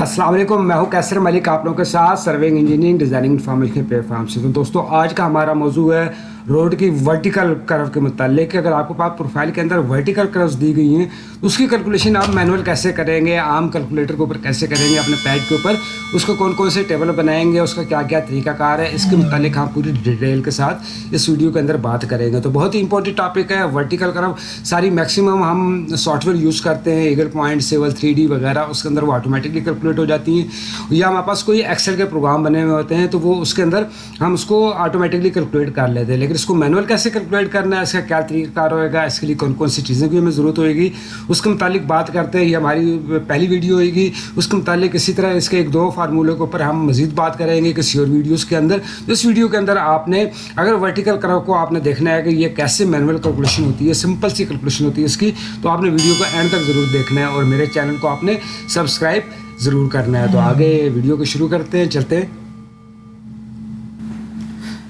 السلام علیکم، میں ہوں کیسر ملک، آپ لوگوں کے ساتھ surveying engineering designing information platform سے۔ تو دوستوں آج کا ہمارا موضوع ہے روڈ کی ورٹیکل کرو کے متعلق، اگر آپ کو پاس پروفائل کے اندر ورٹیکل کروز دی گئی ہیں، اس کی کیلکولیشن آپ مینول کیسے کریں گے، عام کیلکولیٹر کے اوپر کیسے کریں گے، اپنے پیڈ کے اوپر، اس کو کون کون سے ٹیبل بنائیں گے، اس کا کیا کیا طریقہ کار ہے، اس کے متعلق ہم پوری ڈیٹیل کے ساتھ اس ویڈیو کے اندر بات کریں گے۔ تو بہت ہی امپورٹنٹ ٹاپک ہے ورٹیکل کرو ساری میکسیمم ہم سافٹ ویئر یوز کرتے ہیں Eagle Point civil three D وغیرہ، اس کے اندر وہ آٹومیٹکلی کیلکولیٹ ہو جاتی ہیں۔ یا ہمارے پاس کوئی ایکسل کے پروگرام بنے ہوئے ہوتے ہیں، تو وہ اس کے اندر ہم اس کو آٹومیٹکلی کیلکولیٹ کر لیتے ہیں۔ لیکن اس کو مینول کیسے کیلکولیٹ کرنا ہے، اس کا کیا طریقہ کار ہوئے گا اس کے لیے کون کون سی چیزیں کی ہمیں ضرورت ہوئے گی۔ اس کے متعلق بات کرتے ہیں، یہ ہماری پہلی ویڈیو ہوئے گی۔ اس کے متعلق اسی طرح اس کے ایک دو فارمولے کے اوپر ہم مزید بات کریں گے کسی اور ویڈیوز کے اندر۔ اس ویڈیو کے اندر آپ نے، اگر ورٹیکل کرو کو آپ نے دیکھنا ہے کہ یہ کیسے مینول کیلکولیشن ہوتی ہے سمپل سی کیلکولیشن ہوتی ہے اس کی، تو آپ نے ویڈیو کو اینڈ تک ضرور دیکھنا ہے اور میرے چینل کو آپ نے سبسکرائب ضرور کرنا ہے۔ تو آگے ویڈیو کو شروع کرتے ہیں، چلتے ہیں۔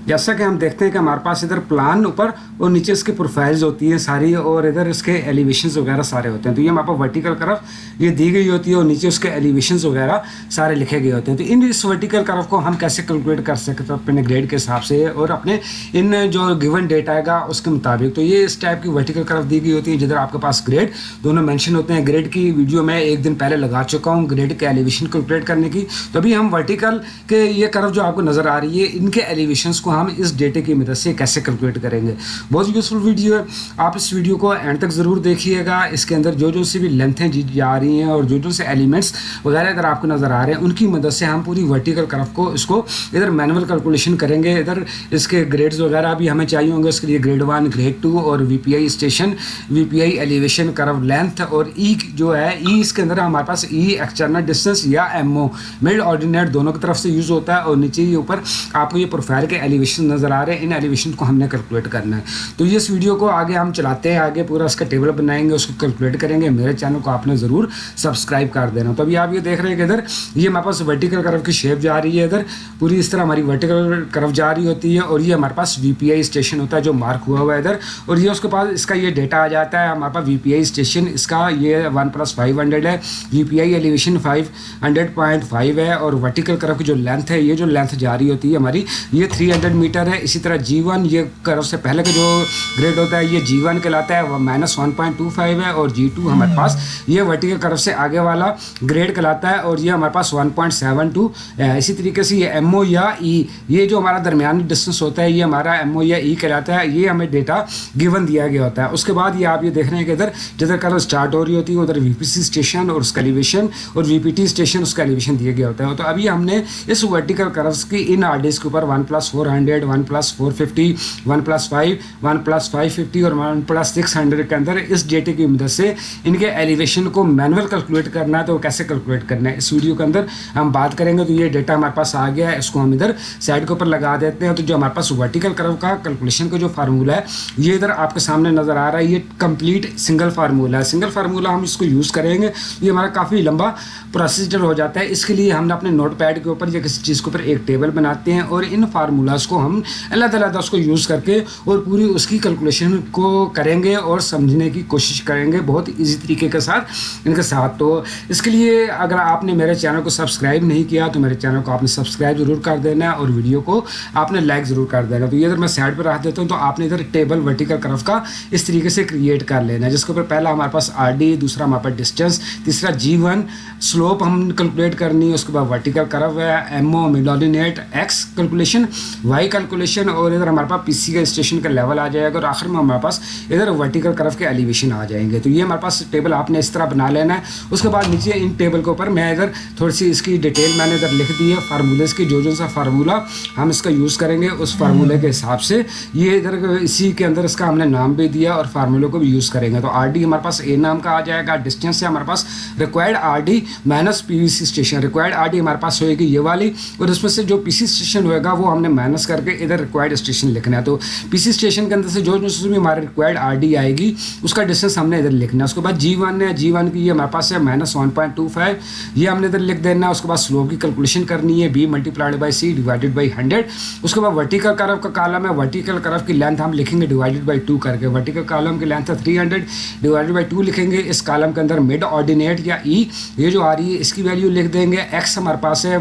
جیسا کہ ہم دیکھتے ہیں کہ ہمارے پاس ادھر پلان اوپر اور نیچے اس کے پروفائلز ہوتی ہیں ساری اور ادھر اس کے ایلیویشنز وغیرہ سارے ہوتے ہیں۔ تو یہ ہمارے پاس ورٹیکل کرف یہ دی گئی ہوتی ہے اور نیچے اس کے ایلیویشنز وغیرہ سارے لکھے گئے ہوتے ہیں۔ تو ان اس ورٹیکل کرف کو ہم کیسے کیلکولیٹ کر سکتے ہیں اپنے گریڈ کے حساب سے اور اپنے ان جو گیون ڈیٹ آئے گا اس کے مطابق۔ تو یہ اس ٹائپ کی ورٹیکل کرف دی گئی ہوتی ہے جدھر آپ کے پاس گریڈ دونوں مینشن ہوتے ہیں۔ گریڈ کی ویڈیو میں ایک دن پہلے لگا چکا ہوں گریڈ کے ایلیویشن کیلکولیٹ کرنے کی۔ تو ابھی ہم ورٹیکل کے یہ کرف جو آپ کو نظر آ رہی ہے، ان کے ایلیویشنس کو ہم اس ڈیٹے کی مدد سے کیسے کیلکولیٹ کریں گے؟ بہت یوزفل ویڈیو ہے۔ آپ اس ویڈیو کو اینڈ تک ضرور دیکھیے گا۔ اس کے اندر جو جو سی بھی لینتھیں جی, جی جا رہی ہیں اور جو جو سے ایلیمنٹس وغیرہ اگر آپ کو نظر آ رہے ہیں، ان کی مدد سے ہم پوری ورٹیکل کرف کو، اس کو ادھر مینول کیلکولیشن کریں گے۔ ادھر اس کے گریڈز وغیرہ بھی ہمیں چاہیے ہوں گے۔ اس کے لیے گریڈ ون گریڈ ٹو اور V P I station V P I elevation curve length اور ای جو ہے ای اس کے اندر ہمارے پاس ای ایکسٹرنل ڈسٹینس یا ایم او مڈ آرڈینیٹ دونوں کی طرف سے یوز ہوتا ہے اور نیچے ہی اوپر آپ کو یہ پروفائل کے ایلیویشن ایلیویشن نظر آ رہے ہیں، ان ایلیویشن کو ہم نے کیلکولیٹ کرنا ہے۔ تو اس ویڈیو کو آگے ہم چلاتے ہیں، آگے پورا اس کا ٹیبل بنائیں گے، اس کو کیلکولیٹ کریں گے۔ میرے چینل کو آپ نے ضرور سبسکرائب کر دینا۔ تو ابھی آپ یہ دیکھ رہے ہیں کہ ادھر یہ ہمارے پاس ورٹیکل کرف کی شیپ جا رہی ہے۔ ادھر پوری اس طرح ہماری ورٹیکل کرف جا رہی ہوتی ہے اور یہ ہمارے پاس وی پی آئی اسٹیشن ہوتا ہے جو مارک ہوا ہوا ہے ادھر۔ اور یہ اس کے پاس اس کا یہ ڈیٹا آ جاتا ہے، ہمارے پاس وی پی آئی اسٹیشن اس کا یہ ون پلس فائیو ہنڈریڈ ہے۔ V P I elevation five hundred point five ہے اور ورٹیکل کرف کی جو لینتھ ہے، یہ جو لینتھ جاری ہوتی ہے ہماری، یہ تھری ہنڈریڈ میٹر ہے، اسی طرح جی ون یہ کرف سے پہلے کا جو گریڈ ہوتا ہے، یہ جی ون کہلاتا ہے، وہ minus one point two five ہے اور جی ٹو ہمارے پاس یہ ورٹیکل کرف سے آگے والا گریڈ کہلاتا ہے اور یہ ہمارے پاس ون پوائنٹ سیون ٹو اسی طریقے سے یہ ایم او یا ای یہ جو ہمارا درمیانی ڈسٹینس ہوتا ہے، یہ ہمارا ایم او یا ای کہلاتا ہے، یہ ہمیں ڈیٹا گیون دیا گیا ہوتا ہے۔ اس کے بعد یہ آپ یہ دیکھ رہے ہیں کہ ادھر جدھر کرف اسٹارٹ ہو رہی ہوتی ہے، ادھر وی پی سی اسٹیشن اور اس کا ایلیویشن اور وی پی ٹی اسٹیشن اس کا ایلیویشن دیا گیا ہوتا ہے۔ تو ابھی ہم نے اس ورٹیکل کرفس کی ان آر ڈیز کے اوپر one plus four hundred hundred, one plus four fifty, one plus five, one plus five fifty اور ون پلس سکس ہنڈریڈ کے اندر اس ڈیٹے کی مدد سے ان کے ایلیویشن کو مینول کیلکولیٹ کرنا ہے تو وہ کیسے کیلکولیٹ کرنا ہے؟ اس ویڈیو کے اندر ہم بات کریں گے تو یہ ڈیٹا ہمارے پاس آ گیا ہے، اس کو ہم ادھر سائڈ کے اوپر لگا دیتے ہیں تو جو ہمارے پاس ورٹیکل کرو کا کیلکولیشن کا جو فارمولہ ہے، یہ ادھر آپ کے سامنے نظر آ رہا ہے، یہ کمپلیٹ سنگل فارمولہ ہے۔ سنگل فارمولہ ہم اس کو یوز کریں گے، یہ ہمارا کافی لمبا پروسیجر ہو جاتا ہے۔ اس کے لیے ہم نے اپنے نوٹ پیڈ کے اوپر یا کسی چیز کے اوپر ایک ٹیبل بناتے ہیں اور ان فارمولاز کو ہم اللہ تعالیٰ اس کو یوز کر کے اور پوری اس کی کیلکولیشن کو کریں گے اور سمجھنے کی کوشش کریں گے بہت ایزی طریقے کے ساتھ، ان کے ساتھ۔ تو اس کے لیے اگر آپ نے میرے چینل کو سبسکرائب نہیں کیا تو میرے چینل کو آپ نے سبسکرائب ضرور کر دینا ہے اور ویڈیو کو آپ نے لائک ضرور کر دینا۔ تو یہ اگر میں سائڈ پہ رکھ دیتا ہوں تو آپ نے ادھر ٹیبل ورٹیکل کرف کا اس طریقے سے کریٹ کر لینا۔ ہے جس کے اوپر پہلا ہمارے پاس آر ڈی دوسرا ہمارے پاس ڈسٹینس تیسرا جی ون سلوپ ہم کیلکولیٹ کرنی ہے، اس کے بعد ورٹیکل کرو ہے M O mid ordinate X calculation Y calculation اور ادھر ہمارے پاس پی سی کا اسٹیشن کا لیول آ جائے گا اور آخر میں ہمارے پاس ادھر ورٹیکل کرف کے ایلیویشن آ جائیں گے۔ تو یہ ہمارے پاس ٹیبل آپ نے اس طرح بنا لینا ہے۔ اس کے بعد نیچے ان ٹیبل کے اوپر میں ادھر تھوڑی سی اس کی ڈیٹیل میں نے ادھر لکھ دی ہے فارمولیز کی، جو جو سا فارمولہ ہم اس کا یوز کریں گے اس فارمولے کے حساب سے۔ یہ ادھر اسی کے اندر اس کا ہم نے نام بھی دیا اور فارمولے کو بھی یوز کریں گے۔ تو آر ڈی ہمارے پاس اے نام کا آ جائے گا۔ ڈسٹینس سے ہمارے پاس required R D minus P V C station required R D ہمارے پاس ہوئے گی یہ والی۔ اور اس میں سے جو پی سی اسٹیشن ہوئے گا وہ ہم نے مائنس کر کے ادھر ریکوائرڈ اسٹیشن لکھنا ہے۔ تو پی سی اسٹیشن کے اندر سے جو جو بھی ہمارے ریکوائرڈ آر ڈی آئے گی، اس کا ڈسٹینس ہم نے ادھر لکھنا ہے۔ اس کے بعد جی ون ہے۔ جی ون کی یہ ہمارے پاس ہے minus one point two five یہ ہم نے ادھر لکھ دینا ہے۔ اس کے بعد سلو کی کیلکولیشن کرنی ہے۔ B multiplied by C divided by hundred اس کے بعد ورٹیکل کرو کا کالم ہے۔ ورٹیکل کرو کی لینتھ ہم لکھیں گے ڈیوائڈیڈ بائی ٹو کر کے۔ ورٹیکل کالم کی لینتھ ہے three hundred divided by two لکھیں گے۔ اس کالم کے اندر مڈ آرڈینیٹ یا ای یہ جو آ رہی ہے، اس کی ویلیو لکھ دیں گے۔ ایکس ہمارے پاس ہے۔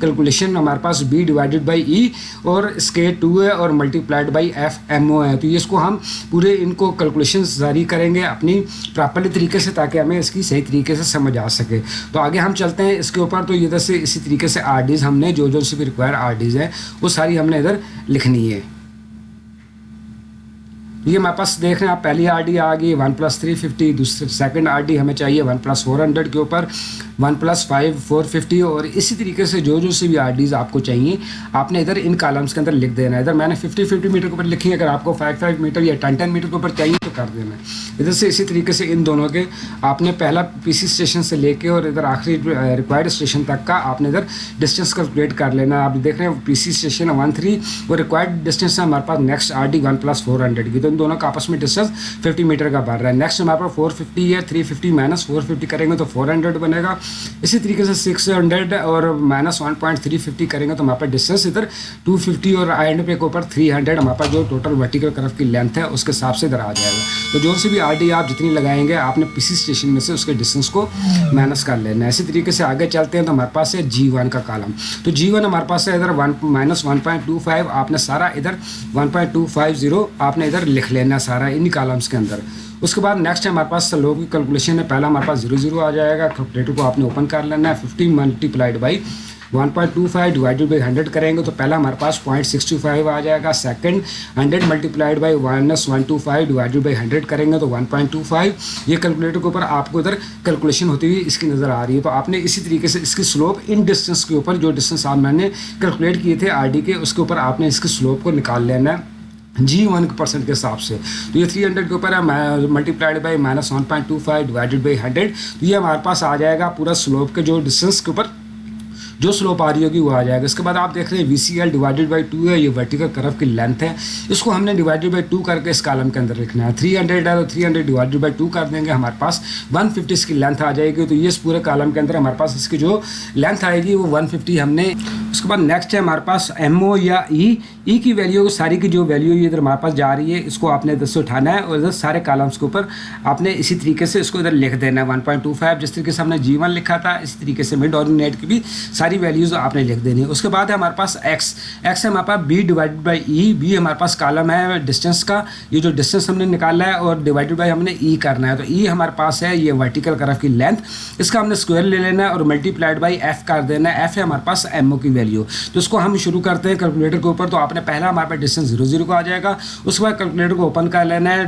کیلکولیشن ہمارے پاس بی ڈیوائڈیڈ بائی ای اور اس کے ٹو ہے اور multiplied by F M O ہے۔ تو یہ اس کو ہم پورے ان کو کیلکولیشنس جاری کریں گے اپنی پراپرلی طریقے سے تاکہ ہمیں اس کی صحیح طریقے سے سمجھ آ سکے۔ تو آگے ہم چلتے ہیں اس کے اوپر۔ تو ادھر سے اسی طریقے سے آر ڈیز ہم نے، جو جو سی بھی ریکوائر آر ڈیز ہیں، وہ ساری ہم نے ادھر لکھنی ہے۔ یہ ہمارے پاس دیکھ رہے ہیں آپ پہلی آر ڈی آ گئی، ون پلس تھری ففٹی، دوسری سیکنڈ آر ڈی ہمیں چاہیے، ون پلس فور ہنڈریڈ کے اوپر، one plus five, four fifty اور اسی طریقے سے جو جو سی بھی آر ڈیز آپ کو چاہیے، آپ نے ادھر ان کالمس کے اندر لکھ دینا ہے۔ ادھر میں نے ففٹی ففٹی میٹر کے اوپر لکھی ہے اگر آپ کو فائیو فائیو میٹر یا ٹین ٹین میٹر کے اوپر چاہیے کر دینا ہے ادھر سے اسی طریقے سے ان دونوں کے آپ نے پہلا پی سی اسٹیشن سے لے کے اور ادھر آخری ریکوائرڈ اسٹیشن تک کا آپ نے ادھر ڈسٹینس کیلکولیٹ کر لینا۔ آپ دیکھ رہے ہیں P C station one three وہ ریکوائرڈ ڈسٹینس ہے ہمارے پاس next R D one plus four hundred کی۔ تو ان دونوں کا آپس میں ڈسٹینس ففٹی میٹر کا بڑھ رہا ہے۔ نیکسٹ ہمارے پاس فور ففٹی ہے three fifty minus four fifty کریں گے تو فور ہنڈریڈ بنے گا۔ اسی طریقے سے سکس ہنڈریڈ اور minus one point three fifty کریں گے تو ہمارے پاس ڈسٹینس ادھر ٹو ففٹی اور آئی اینڈ پے کے اوپر تھری ہنڈریڈ ہمارے پاس جو ٹوٹل ورٹیکل کرف کی لینتھ ہے، اس کے حساب سے ادھر آ جائے گا۔ تو جو سی بھی آر ڈی آپ جتنی لگائیں گے، آپ نے پسی اسٹیشن میں سے اس کے ڈسٹینس کو مائنس کر لینا ہے۔ اسی طریقے سے آگے چلتے ہیں تو ہمارے پاس ہے جی ون کا کالم تو جی ون ہمارے پاس ہے ادھر one minus one point two five آپ نے سارا ادھر one point two five zero آپ نے ادھر لکھ لینا سارا انہیں کالمس کے اندر۔ اس کے بعد نیکسٹ ہے ہمارے پاس سلو کی کیلکولیشن ہے۔ پہلا ہمارے پاس زیرو زیرو آ جائے گا کیلکولیٹر کو آپ نے اوپن کر لینا ہے۔ Fifty multiplied by one point two five divided by hundred کریں گے تو پہلا ہمارے پاس پوائنٹ سکسٹی فائیو آ جائے گا second hundred multiplied by minus one two five divided by hundred کریں گے تو ون پوائنٹ ٹو فائیو یہ کیلکولیٹر کے اوپر آپ کو ادھر کیلکولیشن ہوتی ہوئی اس کی نظر آ رہی ہے تو آپ نے اسی طریقے سے اس کی سلوپ ان ڈسٹینس کے اوپر جو ڈسٹینس آپ میں نے کیلکولیٹ کیے تھے آر ڈی کے اس کے اوپر آپ نے اس کی سلوپ کو نکال لینا ہے جی ون پرسینٹ کے حساب سے تو یہ تھری ہنڈریڈ کے اوپر ہے multiplied by minus one point two five divided by hundred تو یہ ہمارے پاس آ جائے گا پورا سلوپ کے جو ڈسٹینس کے اوپر جو سلوپ آ رہی ہوگی وہ آ جائے گا۔ اس کے بعد آپ دیکھ رہے ہیں V C L divided by two ہے، یہ ورٹیکل کرف کی لینتھ ہے۔ اس کو ہم نے ڈیوائڈیڈ بائی ٹو کر کے اس کالم کے اندر لکھنا ہے۔ تھری ہنڈریڈ ہے تو three hundred divided by two کر دیں گے ہمارے پاس۔ ون ففٹی اس کی لینتھ آ جائے گی تو یہ اس پورے کالم کے اندر ہمارے پاس اس کی جو لینتھ آئے گی وہ ون ففٹی ہم نے۔ اس کے بعد نیکسٹ ہے ہمارے پاس ایم او یا ای ای کی ویلیو ساری کی جو ویلیو یہ ادھر ہمارے پاس جا رہی ہے، اس کو آپ نے ادھر سے اٹھانا ہے اور ادھر سارے کالمس کے اوپر آپ نے اسی طریقے سے اس کو ادھر لکھ دینا ہے۔ ون پوائنٹ ٹو فائیو جس طریقے سے ہم نے جی ون لکھا تھا، اسی طریقے سے مڈ آرڈینیٹ کی بھی ساری ساری ویلیوز آپ نے لکھ دینی ہے اس کے بعد ہے ہمارے پاس ایکس ایکس ہے ہمارے پاس B divide by E B ہمارے پاس کالم ہے ڈسٹینس کا۔ یہ جو ڈسٹینس ہم نے نکالا ہے اور ڈیوائڈیڈ بائی ہم نے ای کرنا ہے۔ تو ای ہمارے پاس ہے یہ ورٹیکل کرف کی لینتھ اس کا ہم نے اسکوائر لے لینا ہے اور ملٹی پلائڈ بائی ایف کر دینا ہے۔ ایف ہے ہمارے پاس ایم او کی ویلیو تو اس کو ہم شروع کرتے ہیں کیلکولیٹر کے اوپر۔ تو آپ نے پہلا ہمارے پاس ڈسٹینس زیرو زیرو کو آ جائے گا۔ اس کے بعد کیلکولیٹر کو اوپن کر لینا ہے۔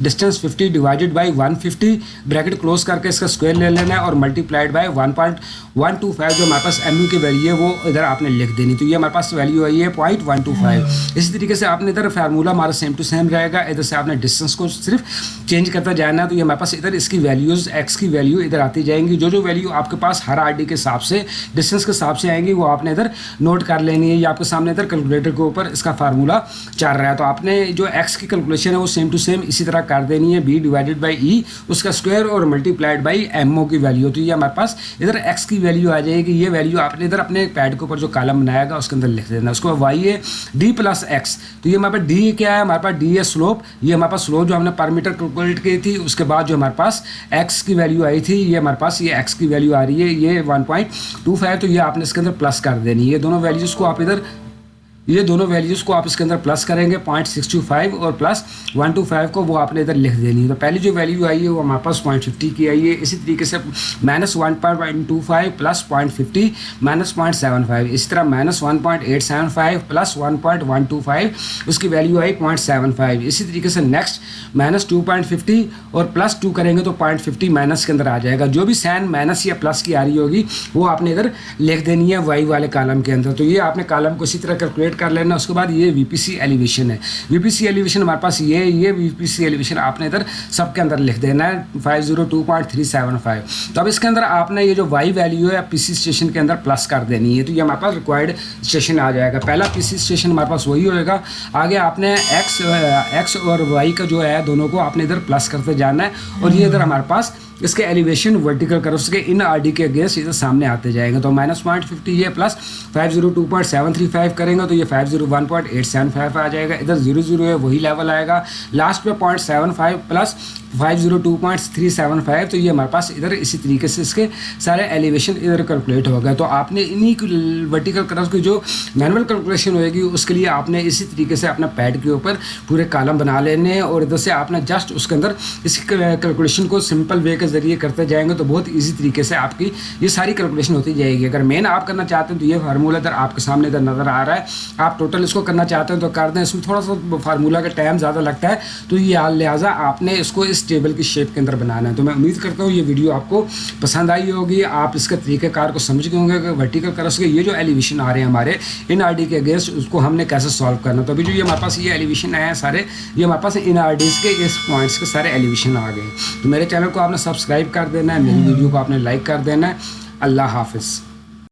Distance fifty divided by one fifty bracket close کر کے اس کا اسکوائر لے لینا ہے اور multiplied by one point one two five جو ہمارے پاس ایم یو کی ویلیو ہے وہ ادھر آپ نے لکھ دینی تو یہ ہمارے پاس ویلیو آئی ہے پوائنٹ ون ٹو فائیو اسی طریقے سے آپ نے ادھر فارمولا ہمارا سیم ٹو سیم رہے گا ادھر سے آپ نے ڈسٹینس کو صرف چینج کرتا جانا ہے تو یہ ہمارے پاس ادھر اس کی ویلیوز ایکس کی ویلیو ادھر آتی جائیں گی جو جو ویلیو آپ کے پاس ہر آر ڈی کے حساب سے ڈسٹینس کے حساب سے آئیں گی وہ آپ نے ادھر نوٹ کر لینی ہے یہ آپ کے سامنے ادھر کیلکولیٹر کے اوپر اس کا فارمولا چل رہا ہے تو آپ نے جو ایکس کی کیلکولیشن ہے وہ سیم ٹو سیم اسی طرح کر دینی ہے بی ڈیوائڈیڈ بائی ای اس کا اسکوائر اور multiplied by M O کی ویلیو تو یہ ہمارے پاس ادھر ایکس کی ویلیو آ جائے گی، یہ ویلیو آپ نے ادھر اپنے پیڈ کے اوپر جو کالم بنایا گا، اس کے اندر لکھ دینا۔ اس کو وائی ہے ڈی پلس ایکس تو یہ ہمارے پاس ڈی کیا ہے؟ ہمارے پاس ڈی ہے سلوپ یہ ہمارے پاس سلوپ جو ہم نے پر میٹر کیلکولیٹ کی تھی، اس کے بعد جو ہمارے پاس ایکس کی ویلیو آئی تھی، یہ ہمارے پاس یہ ایکس کی ویلیو آ رہی ہے۔ یہ ون پوائنٹ ٹو فائیو تو یہ آپ نے اس کے اندر پلس کر دینی یہ دونوں ویلیوز کو آپ ادھر یہ دونوں ویلیوز کو آپ اس کے اندر پلس کریں گے پوائنٹ سکسٹی فائیو اور پلس ون ٹو فائیو کو وہ آپ نے ادھر لکھ دینی ہے۔ تو پہلی جو ویلیو آئی ہے وہ ہمارے پاس پوائنٹ ففٹی کی آئی ہے۔ اسی طریقے سے minus one point two five plus point fifty minus point seven five اسی طرح minus one point eight seven five plus one point one two five اس کی value I point seven five اسی طریقے سے next minus two point fifty اور plus two کریں گے تو پوائنٹ ففٹی مائنس کے اندر آ جائے گا۔ جو بھی سین مائنس یا پلس کی آ رہی ہوگی، وہ آپ نے ادھر لکھ دینی ہے وائی والے کالم کے اندر۔ تو یہ آپ نے کالم کو اسی طرح کیلکولیٹ کر لینا، اس کے بعد یہ وی پی سی ایلیویشن ہے۔ وی پی سی ایلیویشن ہمارے پاس یہ یہ وی پی سی ایلیویشن آپ نے ادھر سب کے اندر لکھ دینا ہے five zero two point three seven five تو اب اس کے اندر آپ نے یہ جو وائی ویلیو ہے پی سی اسٹیشن کے اندر پلس کر دینی ہے۔ تو یہ ہمارے پاس ریکوائرڈ اسٹیشن آ جائے گا۔ پہلا پی سی اسٹیشن ہمارے پاس وہی ہوئے گا۔ آگے آپ نے ایکس ایکس اور وائی کا جو ہے، دونوں کو آپ نے ادھر پلس کرتے جانا ہے۔ اور یہ ادھر ہمارے پاس اس کے ایلیویشن ورٹیکل کرو، اس کے ان آر ڈی کے اگینسٹ ادھر سامنے آتے جائیں گے۔ تو مائنس پوائنٹ ففٹی یہ plus five zero two point seven three five کریں گے تو یہ five zero one point eight seven five آ جائے گا۔ ادھر زیرو زیرو ہے، وہی لیول آئے گا۔ لاسٹ پہ point seven five plus five zero two point three seven five تو یہ ہمارے پاس ادھر اسی طریقے سے اس کے سارے ایلیویشن ادھر کیلکولیٹ ہو گئے تو آپ نے انہیں ورٹیکل کرو کی جو مینول کیلکولیشن ہوئے گی، اس کے لیے آپ نے اسی طریقے سے اپنا پیڈ کے اوپر پورے کالم بنا لینے ہیں اور ادھر سے آپ نے جسٹ اس کے اندر اس کیلکولیشن کو سمپل وے کے ذریعے کرتے جائیں گے تو بہت ایزی طریقے سے آپ کی یہ ساری کیلکولیشن ہوتی جائے گی۔ اگر مین آپ کرنا چاہتے ہیں تو یہ فارمولہ ادھر آپ کے سامنے ادھر نظر آ رہا ہے۔ آپ ٹوٹل اس کو کرنا چاہتے ہیں تو کر دیں۔ اس میں تھوڑا سا فارمولہ کا ٹائم زیادہ لگتا ہے۔ تو یہ لہٰذا آپ نے اس کو اس ٹیبل کی شیپ کے اندر بنانا ہے۔ تو میں امید کرتا ہوں یہ ویڈیو آپ کو پسند آئی ہوگی، آپ اس کے طریقہ کار کو سمجھ گئے ہوں گے کہ ورٹیکل کرس کے یہ جو ایلیویشن آ رہے ہیں ہمارے ان آر ڈی کے اگینسٹ اس کو ہم نے کیسے سالو کرنا تو ابھی جو یہ ہمارے پاس یہ ایلیویشن آئے ہیں سارے، یہ ہمارے پاس ان آر ڈیز کے اس پوائنٹس کے سارے ایلیویشن آ گئے۔ تو میرے چینل کو آپ نے سبسکرائب کر دینا ہے، میری ویڈیو کو آپ نے لائک کر دینا ہے۔ اللہ حافظ۔